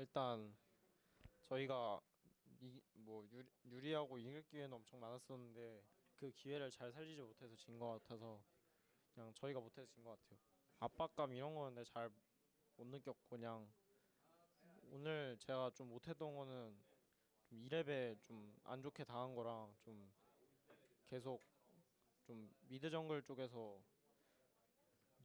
일단 저희가 이, 뭐 유리, 유리 하고 이길 기회는 엄청 많았었는데 그 기회를 잘 살리지 못해서 진 것 같아서 그냥 저희가 못해서 진 것 같아요. 압박감 이런 거는 잘 못 느꼈고 그냥 오늘 제가 좀 못했던 거는 좀 2렙에 좀 안 좋게 당한 거랑 좀 계속 좀 미드 정글 쪽에서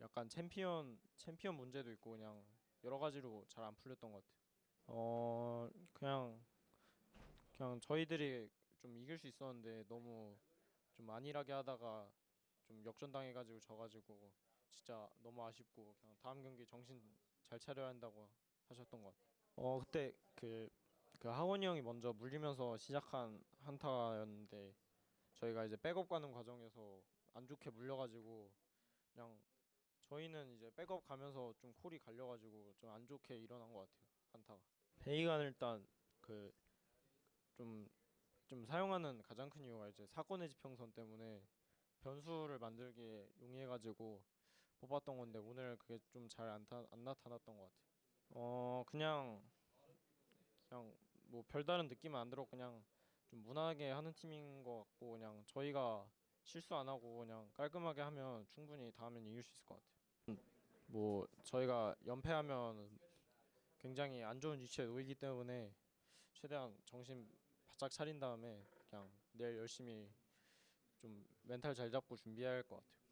약간 챔피언 챔피언 문제도 있고 그냥 여러 가지로 잘 안 풀렸던 것 같아요. 어 그냥 그냥 저희들이 좀 이길 수 있었는데 너무 좀 안일하게 하다가 좀 역전당해가지고 져가지고 진짜 너무 아쉽고 그냥 다음 경기 정신 잘 차려야 한다고 하셨던 것 같아요. 어 그때 그, 그 하원이 형이 먼저 물리면서 시작한 한타였는데 저희가 이제 백업 가는 과정에서 안 좋게 물려가지고 그냥 저희는 이제 백업 가면서 좀 콜이 갈려가지고 좀 안 좋게 일어난 것 같아요 베이간 일단 그좀좀 사용하는 가장 큰 이유가 이제 사건의 지평선 때문에 변수를 만들기에 용이해가지고 뽑았던 건데 오늘 그게 좀 잘 안 안 나타났던 것 같아요. 어 그냥 그냥 뭐 별다른 느낌은 안 들어 그냥 좀 무난하게 하는 팀인 것 같고 그냥 저희가 실수 안 하고 그냥 깔끔하게 하면 충분히 다음엔 이길 수 있을 것 같아요. 음, 뭐 저희가 연패하면 굉장히 안 좋은 위치에 놓이기 때문에 최대한 정신 바짝 차린 다음에 그냥 내일 열심히 좀 멘탈 잘 잡고 준비해야 할 것 같아요.